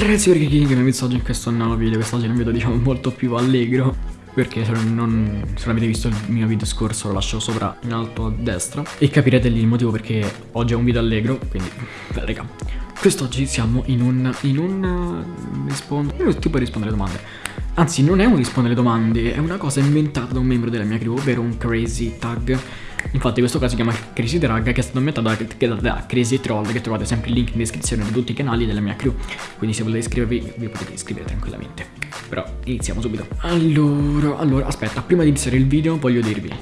Ragazzi perché chi mi oggi in questo nuovo video, quest'oggi è un video diciamo molto più allegro perché se non, se non avete visto il mio video scorso lo lascio sopra in alto a destra e capirete lì il motivo perché oggi è un video allegro, quindi beh raga. Quest'oggi siamo in un, in un rispondo, tipo rispondere domande. Anzi non è un rispondere domande, è una cosa inventata da un membro della mia crew, ovvero un crazy tag Infatti questo caso si chiama Crazy Drag che è stato inventato da, da, Crazy Troll che trovate sempre il link in descrizione di tutti i canali della mia crew. Quindi se volete iscrivervi vi potete iscrivere tranquillamente. Però iniziamo subito. Allora, allora aspetta, prima di iniziare il video voglio dirvi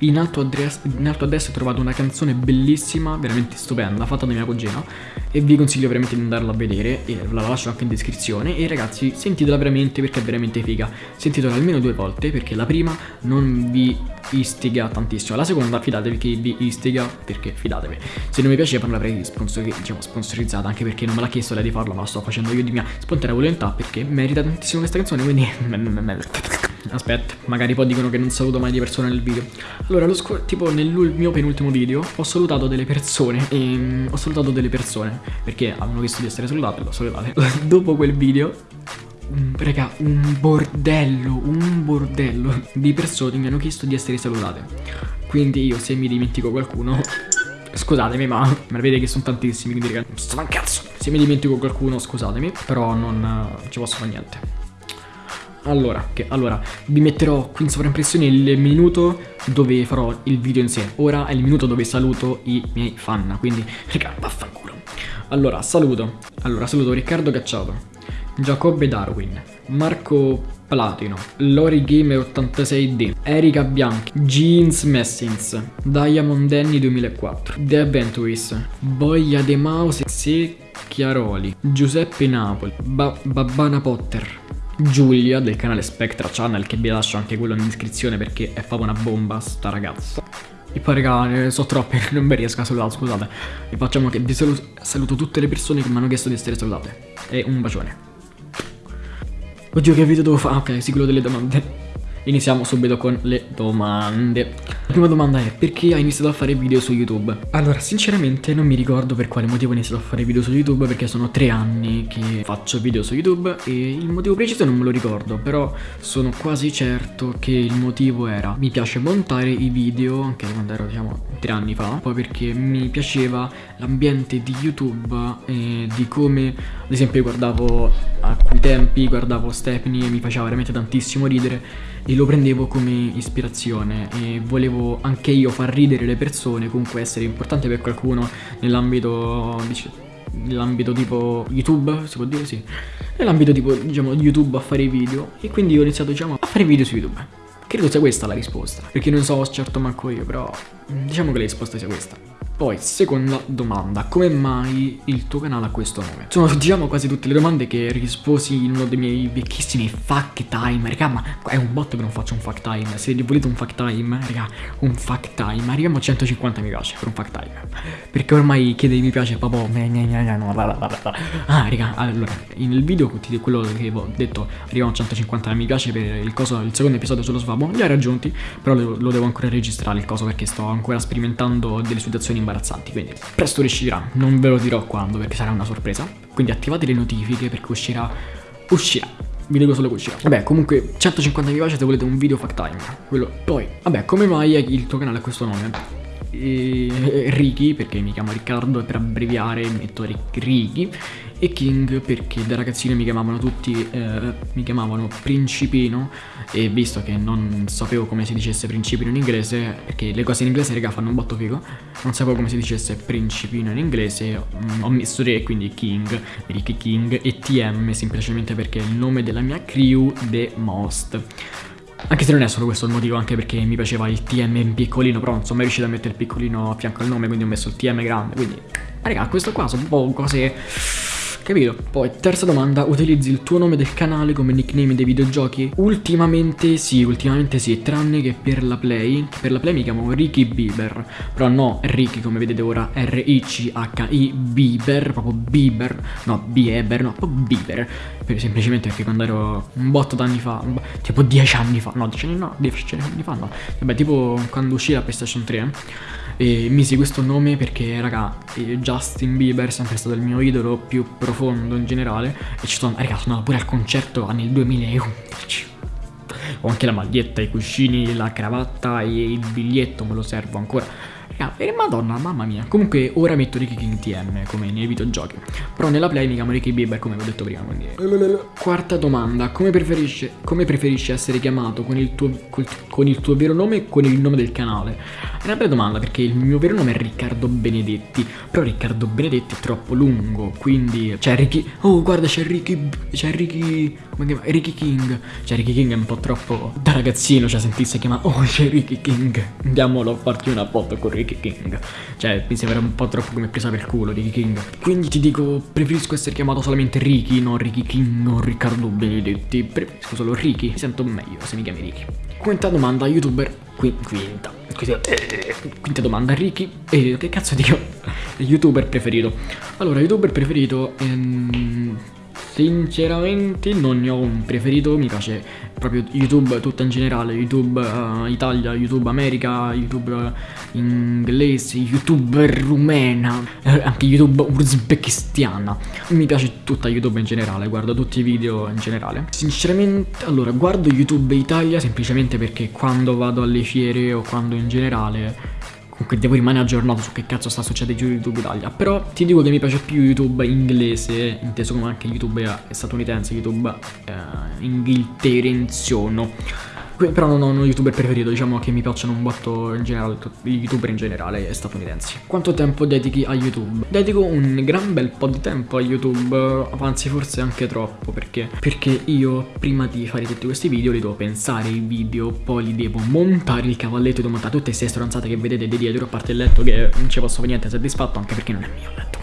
in alto, in alto, a destra ho trovato una canzone bellissima, veramente stupenda, fatta da mia cugina e vi consiglio veramente di andarla a vedere e la lascio anche in descrizione. E ragazzi sentitela veramente perché è veramente figa. Sentitela almeno due volte perché la prima non vi istiga tantissimo la seconda fidatevi che vi istiga perché fidatevi. Se non mi piaceva l'avrei sponsor diciamo, sponsorizzata anche perché non me l'ha chiesto lei di farlo ma lo sto facendo io di mia spontanea volontà perché merita tantissimo questa canzone quindi Aspetta, magari poi dicono che non saluto mai di persone nel video Allora, tipo nel mio penultimo video ho salutato delle persone E um, ho salutato delle persone Perché avevano visto di essere salutate, l'ho salutate Dopo quel video un, raga, un bordello, un bordello di persone mi hanno chiesto di essere salutate. Quindi io se mi dimentico qualcuno, scusatemi ma me vede che sono tantissimi, quindi raga, sto cazzo. Se mi dimentico qualcuno scusatemi, però non, non ci posso fare niente. Allora, che, allora, vi metterò qui in sovraimpressione il minuto dove farò il video in sé. Ora è il minuto dove saluto i miei fan, quindi, raga, vaffanculo. Allora, saluto. Allora, saluto Riccardo Cacciato, Giacobbe Darwin, Marco Platino, Lori Gamer 86D, Erika Bianchi, Jeans Messins, Diamond Danny 2004, The Adventurist, Boia De Mouse, Secchiaroli, Giuseppe Napoli, ba Babbana Potter, Giulia del canale Spectra Channel che vi lascio anche quello in descrizione perché è proprio una bomba sta ragazza. E poi raga, ne so troppe, non mi riesco a salutare, scusate. E facciamo che vi saluto, saluto tutte le persone che mi hanno chiesto di essere salutate. E un bacione. Oddio che video devo fare? Ok, sì, quello delle domande. Iniziamo subito con le domande. La prima domanda è perché hai iniziato a fare video su YouTube? Allora, sinceramente non mi ricordo per quale motivo ho iniziato a fare video su YouTube perché sono tre anni che faccio video su YouTube e il motivo preciso non me lo ricordo, però sono quasi certo che il motivo era mi piace montare i video, anche quando ero diciamo tre anni fa, poi perché mi piaceva l'ambiente di YouTube e di come, ad esempio, guardavo a quei tempi, guardavo Stephanie e mi faceva veramente tantissimo ridere e lo prendevo come ispirazione e volevo anche io far ridere le persone, comunque essere importante per qualcuno nell'ambito nell'ambito tipo YouTube, si può dire sì, nell'ambito tipo diciamo YouTube a fare i video e quindi ho iniziato diciamo a fare video su YouTube. Credo sia questa la risposta, perché non so certo manco io, però diciamo che la risposta sia questa. Poi, seconda domanda, come mai il tuo canale ha questo nome? Sono diciamo quasi tutte le domande che risposi in uno dei miei vecchissimi fuck time. Raga, ma è un bot che non faccio un fuck time. Se volete un fuck time, raga, un fuck time. Arriviamo a 150 mi piace per un fuck time. Perché ormai chiede mi piace proprio Ah, raga, allora, nel video quello che ho detto. Arriviamo a 150 mi piace per il, coso, il secondo episodio sullo svabo Li ho raggiunti, però lo, lo devo ancora registrare il coso Perché sto ancora sperimentando delle situazioni imbarazzanti Quindi presto riuscirà, non ve lo dirò quando perché sarà una sorpresa. Quindi attivate le notifiche perché uscirà, uscirà. Vi dico solo che uscirà. Vabbè comunque 150 mi piace se volete un video fact time. Quello. Poi Vabbè come mai il tuo canale ha questo nome? E, Ricky perché mi chiamo Riccardo per abbreviare metto Ricky e King perché da ragazzino mi chiamavano tutti, eh, mi chiamavano Principino e visto che non sapevo come si dicesse Principino in inglese, perché le cose in inglese raga fanno un botto figo, non sapevo come si dicesse Principino in inglese, mm, ho messo Re quindi King, Ricky King e TM semplicemente perché è il nome della mia crew The Most. Anche se non è solo questo il motivo, anche perché mi piaceva il TM in piccolino, però non sono mai riuscito a mettere il piccolino a fianco al nome, quindi ho messo il TM grande, quindi... Raga, questo qua sono un po' cose Capito? Poi, terza domanda, utilizzi il tuo nome del canale come nickname dei videogiochi? Ultimamente sì, ultimamente sì, tranne che per la Play. Per la Play mi chiamo Ricky Bieber, però no Ricky come vedete ora, R-I-C-H-I Bieber, proprio Bieber, no Bieber, no, proprio Bieber. Per, semplicemente perché quando ero un botto d'anni fa, tipo 10 anni fa, no 10 anni no, 10 anni fa no, vabbè tipo quando uscì la PlayStation 3 E misi questo nome perché, raga, Justin Bieber è sempre stato il mio idolo più profondo in generale. E ci sono, raga, sono pure al concerto nel 2011. Ho anche la maglietta, i cuscini, la cravatta e il biglietto, me lo servo ancora. Ah, e madonna, mamma mia. Comunque ora metto Ricky King TM come nei videogiochi. Però nella play mi chiamo Ricky Bieber come vi ho detto prima. Quindi... Quarta domanda. Come preferisci, come preferisci essere chiamato con il, tuo, con il tuo vero nome o con il nome del canale? È una bella domanda perché il mio vero nome è Riccardo Benedetti. Però Riccardo Benedetti è troppo lungo. Quindi... Cioè Ricky... Oh guarda c'è Ricky... C'è Ricky... Come chiama? Ricky King. Cioè Ricky King è un po' troppo... Da ragazzino cioè sentisse chiamare... Oh c'è Ricky King. Andiamolo a farti una foto con Ricky King. Cioè, mi sembra un po' troppo come presa per culo Ricky King. Quindi ti dico, preferisco essere chiamato solamente Ricky, non Ricky King o Riccardo Benedetti. Preferisco solo Ricky. Mi sento meglio se mi chiami Ricky. Quinta domanda, youtuber. Qui, quinta. Quinta domanda, Ricky. E che cazzo dico? youtuber preferito. Allora, youtuber preferito. Ehm, Sinceramente non ne ho un preferito, mi piace proprio YouTube tutto in generale, YouTube uh, Italia, YouTube America, YouTube uh, inglese, YouTube rumena, eh, anche YouTube uzbekistiana. Mi piace tutta YouTube in generale, guardo tutti i video in generale. Sinceramente, allora, guardo YouTube Italia semplicemente perché quando vado alle fiere o quando in generale Comunque devo rimanere aggiornato su che cazzo sta succedendo su YouTube Italia. Però ti dico che mi piace più YouTube inglese, inteso come anche YouTube statunitense, YouTube eh, inghilterrenziano. Però non ho uno youtuber preferito, diciamo che mi piacciono un botto in generale, i youtuber in generale statunitensi. Quanto tempo dedichi a YouTube? Dedico un gran bel po' di tempo a YouTube, anzi forse anche troppo, perché? Perché io prima di fare tutti questi video li devo pensare i video, poi li devo montare il cavalletto, devo montare tutte queste stronzate che vedete di dietro, a parte il letto che non ci posso niente soddisfatto, anche perché non è mio il letto.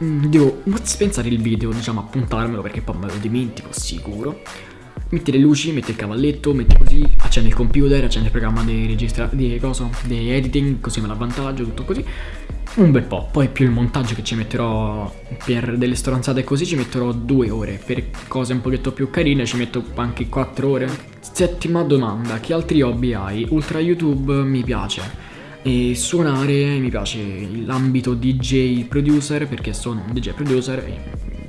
Mm, devo pensare il video, diciamo, appuntarmelo perché poi me lo dimentico sicuro metti le luci, metti il cavalletto, metti così, accendi il computer, accendi il programma di registra di cosa, di editing, così me l'avvantaggio, tutto così. Un bel po', poi più il montaggio che ci metterò per delle stronzate così ci metterò due ore, per cose un pochetto più carine ci metto anche quattro ore. Settima domanda, che altri hobby hai? Ultra YouTube mi piace. E suonare mi piace l'ambito DJ producer perché sono un DJ producer e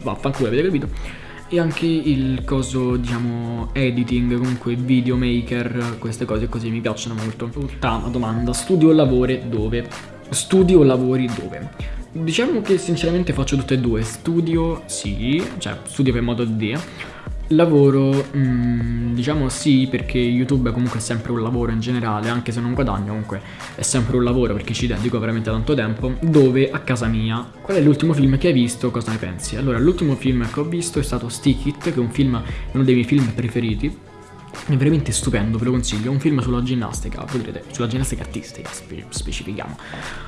vaffanculo avete capito e anche il coso diciamo editing comunque videomaker queste cose così mi piacciono molto. Ottava domanda studio o lavori dove? Studio o lavori dove? Diciamo che sinceramente faccio tutte e due studio sì cioè studio per modo di dire Lavoro, mm, diciamo sì, perché YouTube comunque è sempre un lavoro in generale, anche se non guadagno comunque è sempre un lavoro perché ci dedico veramente tanto tempo, dove a casa mia. Qual è l'ultimo film che hai visto? Cosa ne pensi? Allora, l'ultimo film che ho visto è stato Stick It, che è un film, uno dei miei film preferiti, è veramente stupendo, ve lo consiglio. È un film sulla ginnastica. Voi direte, sulla ginnastica artistica, spe specifichiamo.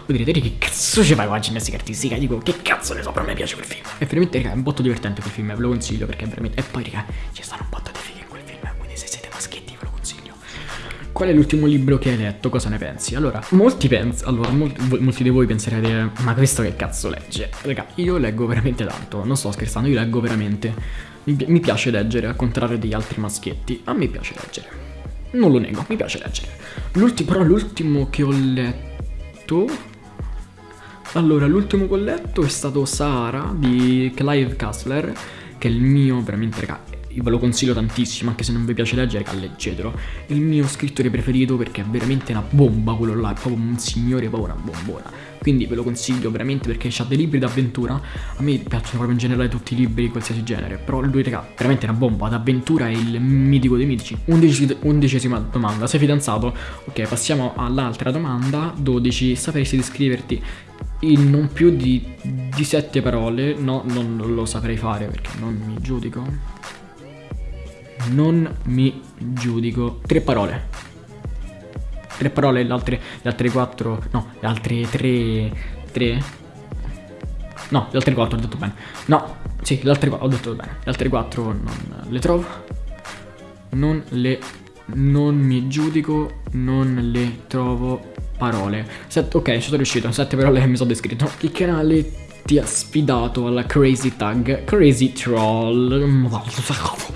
Voi direte, che cazzo ci fai con la ginnastica artistica? Dico, che cazzo ne so, però me piace quel film. È veramente, raga, è un botto divertente quel film, ve lo consiglio perché è veramente. E poi, raga, ci stanno un botto di fighe in quel film. Quindi se siete maschietti, ve lo consiglio. Qual è l'ultimo libro che hai letto? Cosa ne pensi? Allora, molti pensano. Allora, molti, molti, di voi penserete, ma questo che cazzo legge? Raga, io leggo veramente tanto. Non sto scherzando, io leggo veramente. Mi, piace leggere, al contrario degli altri maschietti. A me piace leggere. Non lo nego, mi piace leggere. L'ultimo, però l'ultimo che ho letto... Allora, l'ultimo che ho letto è stato Sahara di Clive Kassler, che è il mio, veramente, raga, ve lo consiglio tantissimo, anche se non vi piace leggere, leggetelo. È il mio scrittore preferito perché è veramente una bomba quello là, è proprio un signore, proprio una bombona. Quindi ve lo consiglio veramente perché ha dei libri d'avventura. A me piacciono proprio in generale tutti i libri di qualsiasi genere. Però lui, raga, veramente è una bomba. D'avventura è il mitico dei mitici. Undeci, undicesima domanda. Sei fidanzato? Ok, passiamo all'altra domanda. 12. Sapresti descriverti in non più di, di 7 parole? No, non lo saprei fare perché non mi giudico. Non mi giudico. Tre parole tre parole, le altre, le altre quattro, no, le altre tre, tre, no, le altre quattro ho detto bene, no, sì, le altre quattro ho detto bene, le altre quattro non le trovo, non le, non mi giudico, non le trovo parole. Set, ok, ci sono riuscito, sette parole che mi sono descritto. Il canale ti ha sfidato alla Crazy Tag Crazy Troll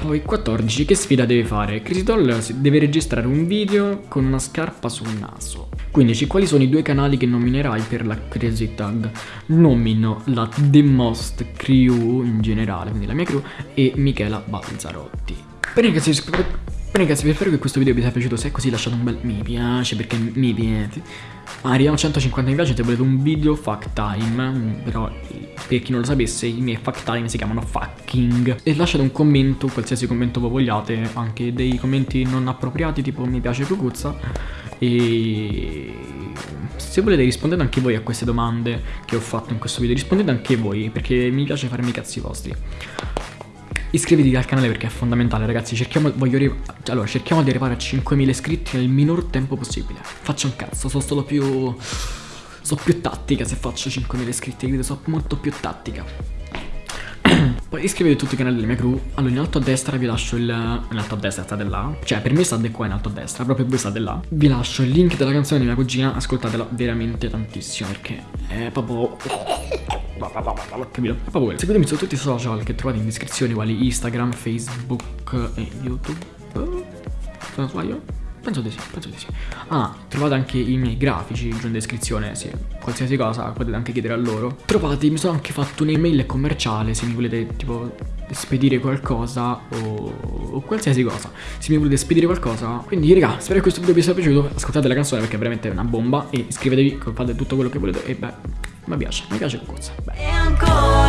Poi 14 che sfida deve fare? Crazy Troll deve registrare un video con una scarpa sul naso 15. Quali sono i due canali che nominerai per la Crazy Tag? Nomino la The Most Crew in generale, quindi la mia crew, e Michela Balzarotti. Ragazzi, Bene ragazzi, spero che questo video vi sia piaciuto, se è così lasciate un bel mi piace perché mi piace. Arriviamo a 150 mi piace se volete un video fuck time, però per chi non lo sapesse i miei fuck time si chiamano fucking. E lasciate un commento, qualsiasi commento voi vogliate, anche dei commenti non appropriati tipo mi piace Cucuzza. E se volete rispondete anche voi a queste domande che ho fatto in questo video, rispondete anche voi perché mi piace farmi i cazzi vostri. Iscriviti al canale perché è fondamentale ragazzi. Cerchiamo, allora, cerchiamo di arrivare a 5.000 iscritti nel minor tempo possibile. Faccio un cazzo, sono stato più... So più tattica se faccio 5.000 iscritti Quindi so molto più tattica Poi iscrivetevi a tutti i canali della mia crew. Allora in alto a destra vi lascio il... In alto a destra state là Cioè per me state qua in alto a destra Proprio voi state là Vi lascio il link della canzone di mia cugina Ascoltatela veramente tantissimo Perché è proprio capito? Proprio Seguitemi su tutti i social che trovate in descrizione, quali Instagram, Facebook e YouTube. Se non sbaglio? Penso di sì, penso di sì. Ah, trovate anche i miei grafici giù in descrizione, sì. Qualsiasi cosa potete anche chiedere a loro. Trovate, mi sono anche fatto un'email commerciale se mi volete tipo spedire qualcosa o, o, qualsiasi cosa. Se mi volete spedire qualcosa. Quindi raga, spero che questo video vi sia piaciuto. Ascoltate la canzone perché è veramente una bomba. E iscrivetevi, fate tutto quello che volete. E beh, mi piace, mi piace il corso. Beh.